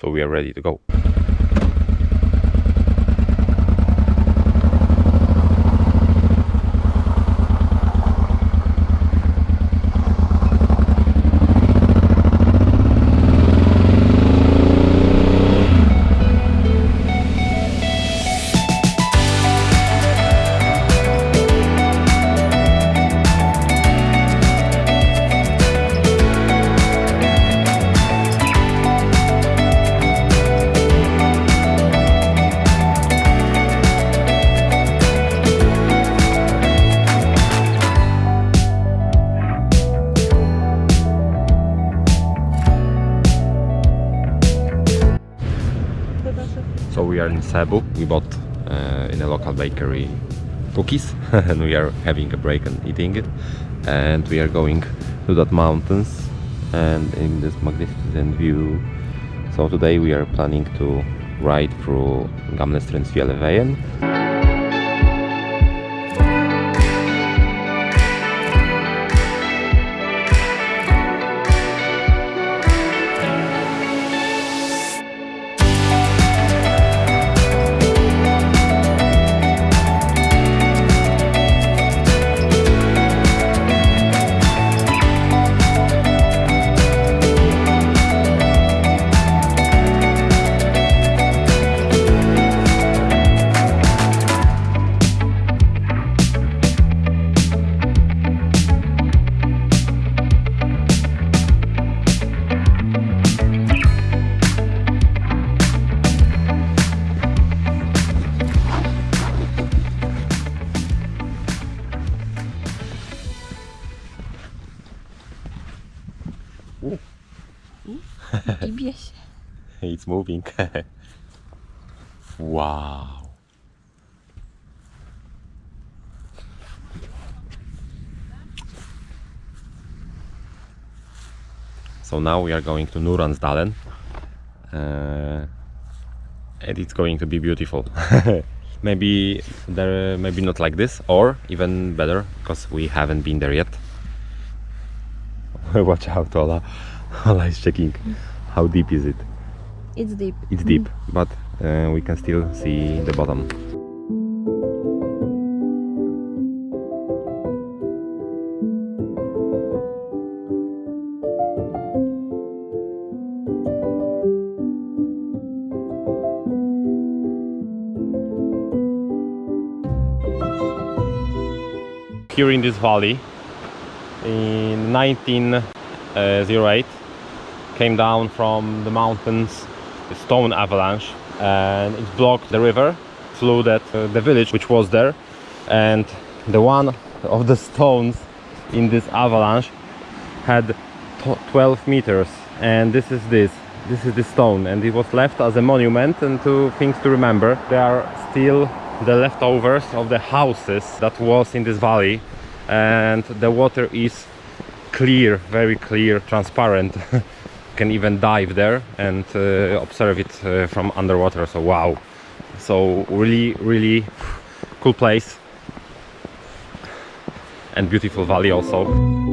so we are ready to go. So we are in Cebu. We bought uh, in a local bakery cookies and we are having a break and eating it. And we are going to that mountains and in this magnificent view. So today we are planning to ride through. Gibie It's moving. wow. So now we are going to Nuransdalen. Uh, and it's going to be beautiful. maybe there, maybe not like this, or even better, because we haven't been there yet. Watch out, Ola. Ola is checking. How deep is it? It's deep. It's deep, but uh, we can still see the bottom. Here in this valley, in 1908, came down from the mountains stone avalanche and it blocked the river flooded uh, the village which was there. And the one of the stones in this avalanche had 12 meters. And this is this. This is the stone. And it was left as a monument. And two things to remember there are still the leftovers of the houses that was in this valley. And the water is clear very clear transparent can even dive there and uh, observe it uh, from underwater. So wow. So really really cool place. And beautiful valley also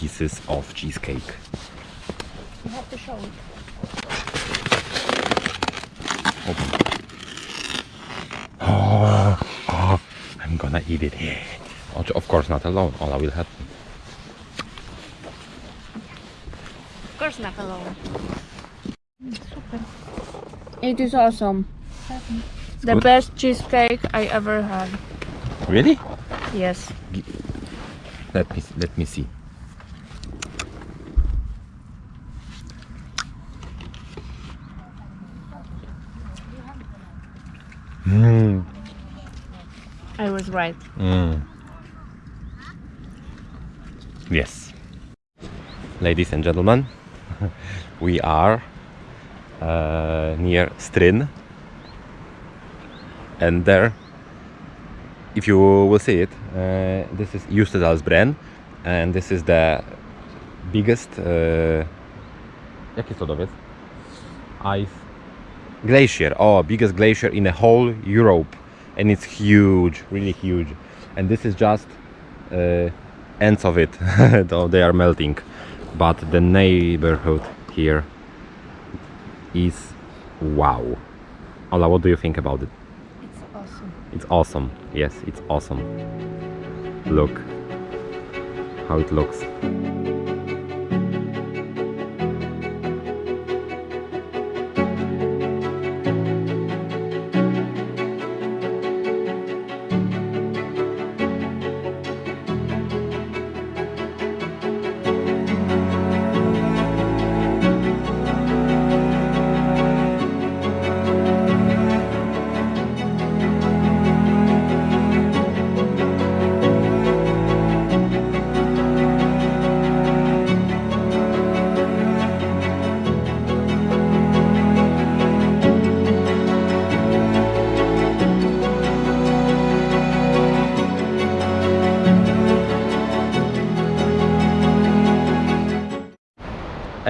pieces of cheesecake. You have to show it. Oh, oh, I'm gonna eat it. Of- Of course, not alone. Ola will help me. Of course not alone. It is awesome. The good? best cheesecake I ever had. Really? Yes. Let me let me see. Mm. I was right. Mm. Yes. Ladies and gentlemen, we are uh, near Stryn. And there, if you will see it, uh, this is Jostedalsbreen and this is the biggest uh, jaki? Ice glacier. Oh, biggest glacier in the whole Europe and it's huge, really huge. And this is just uh, ends of it, though they are melting. But the neighborhood here is wow. Ola, what do you think about it? It's awesome. It's awesome. Yes, it's awesome. Look how it looks.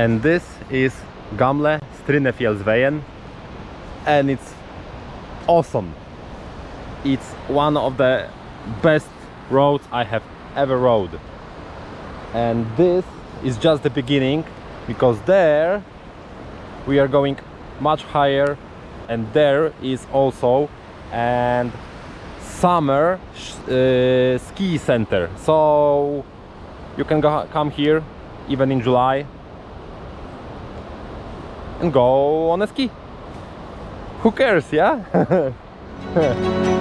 And this is Gamle Strynefjellsveien. And it's awesome. It's one of the best roads I have ever rode. And this is just the beginning because there we are going much higher. And there is also and summer uh, ski center. So you can go, come here even in July and go on a ski. Who cares, yeah?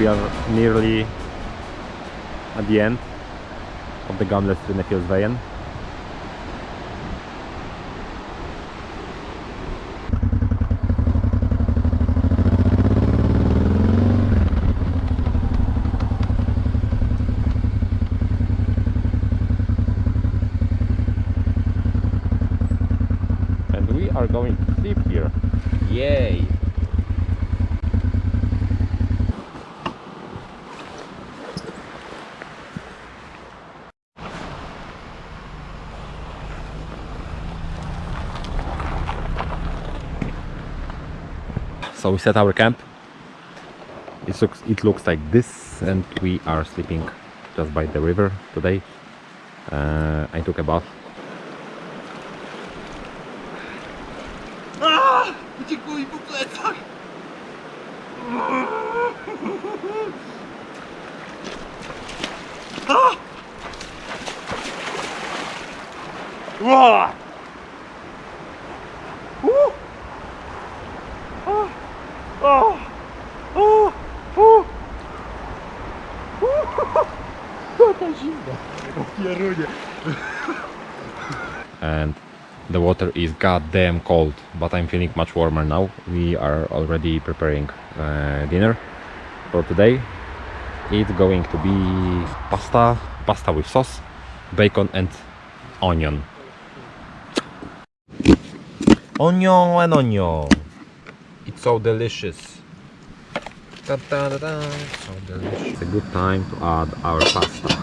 we are nearly at the end of the Gamle Strynefjellsveien. And we are going to sleep here. Yay! So we set our camp. It looks it looks like this and we are sleeping just by the river today. Uh, I took a bath. Po Jaka the water is goddamn cold, but I'm feeling much warmer now. We are already preparing uh, dinner for today. It's going to be pasta, pasta with sauce, bacon and onion. Onion and onion. It's so delicious. Da, da, da, da. So delicious. It's a good time to add our pasta.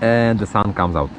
And the sun comes out.